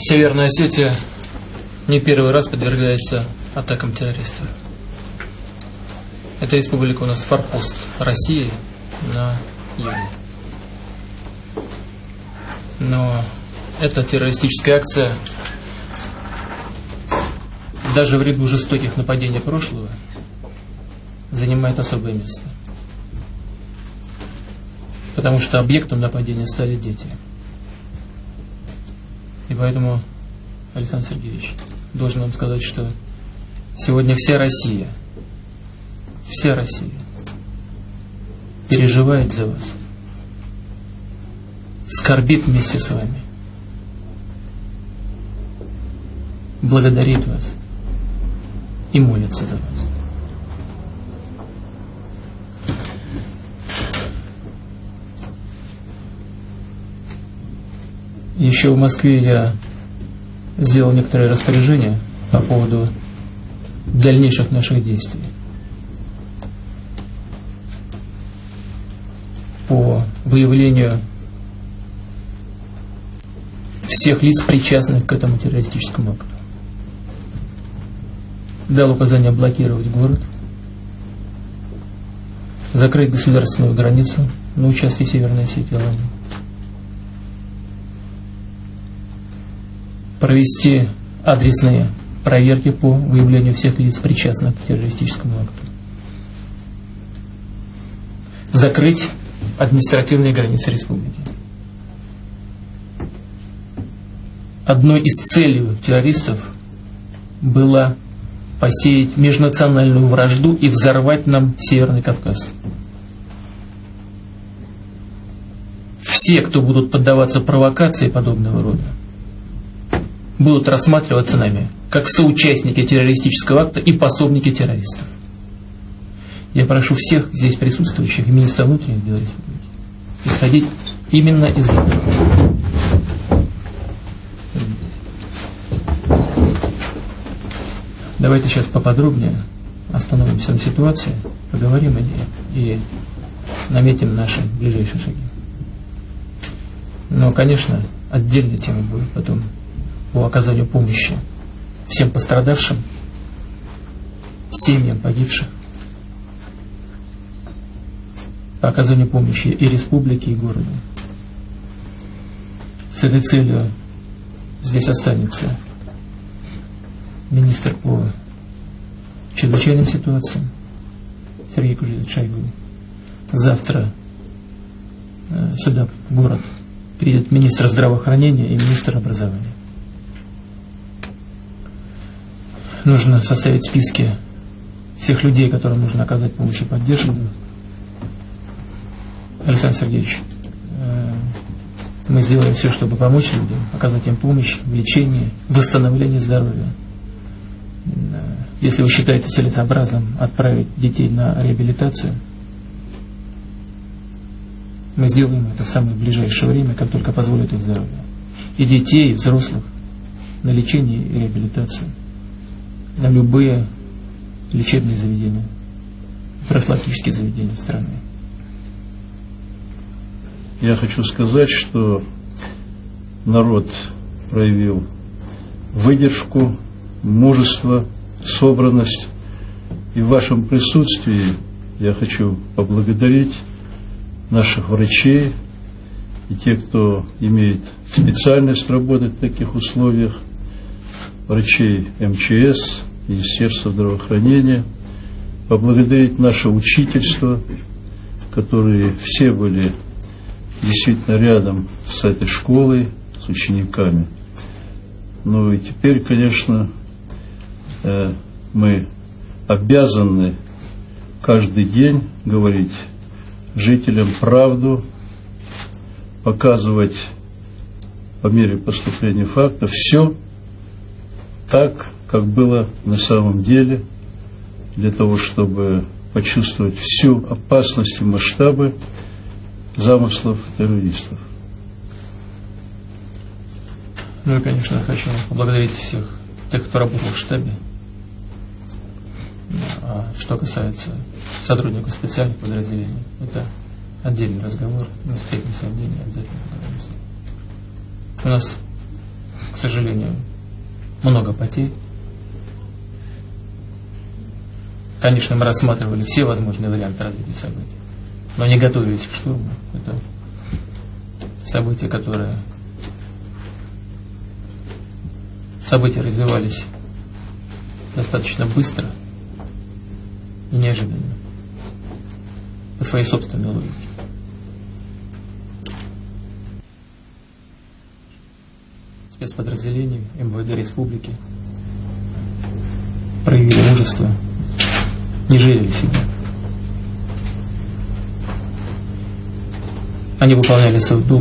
Северная Осетия не первый раз подвергается атакам террористов. Эта республика у нас форпост России на юге. Но эта террористическая акция даже в ряду жестоких нападений прошлого занимает особое место. Потому что объектом нападения стали дети. И поэтому, Александр Сергеевич, должен вам сказать, что сегодня вся Россия, вся Россия переживает за вас, скорбит вместе с вами, благодарит вас и молится за вас. Еще в Москве я сделал некоторые распоряжения по поводу дальнейших наших действий. По выявлению всех лиц, причастных к этому террористическому акту. Дал указание блокировать город, закрыть государственную границу на участке Северной Осетии Алании провести адресные проверки по выявлению всех лиц, причастных к террористическому акту. Закрыть административные границы республики. Одной из целей террористов было посеять межнациональную вражду и взорвать нам Северный Кавказ. Все, кто будут поддаваться провокации подобного рода, будут рассматриваться нами как соучастники террористического акта и пособники террористов. Я прошу всех здесь присутствующих и министра внутренних дел республики исходить именно из этого. Давайте сейчас поподробнее остановимся на ситуации, поговорим о ней и наметим наши ближайшие шаги. Но, конечно, отдельная тема будет потом по оказанию помощи всем пострадавшим, семьям погибших, по оказанию помощи и республике, и городу. С этой целью здесь останется министр по чрезвычайным ситуациям Сергей Кужевич Шойгу. Завтра э, сюда, в город, приедет министр здравоохранения и министр образования. Нужно составить списки всех людей, которым нужно оказать помощь и поддержку. Александр Сергеевич, э, мы сделаем все, чтобы помочь людям, оказать им помощь в лечении, восстановлении здоровья. Э, если вы считаете целесообразным отправить детей на реабилитацию, мы сделаем это в самое ближайшее время, как только позволит их здоровье. И детей, и взрослых на лечение и реабилитацию на любые лечебные заведения, профилактические заведения страны. Я хочу сказать, что народ проявил выдержку, мужество, собранность. И в вашем присутствии я хочу поблагодарить наших врачей и тех, кто имеет специальность работать в таких условиях, врачей МЧС, Министерства здравоохранения, поблагодарить наше учительство, которые все были действительно рядом с этой школой, с учениками. Ну и теперь, конечно, э, мы обязаны каждый день говорить жителям правду, показывать по мере поступления фактов все так, как было на самом деле, для того, чтобы почувствовать всю опасность и масштабы замыслов террористов. Ну и, конечно, хочу поблагодарить всех тех, кто работал в штабе. А что касается сотрудников специальных подразделений, это отдельный разговор. Мы встретимся отдельно обязательно. У нас, к сожалению, много потерь. Конечно, мы рассматривали все возможные варианты развития событий, но не готовились к штурму. Это события, которые события развивались достаточно быстро и неожиданно по своей собственной логике. Спецподразделения МВД Республики проявили мужество, не жалели себя. Они выполняли свой долг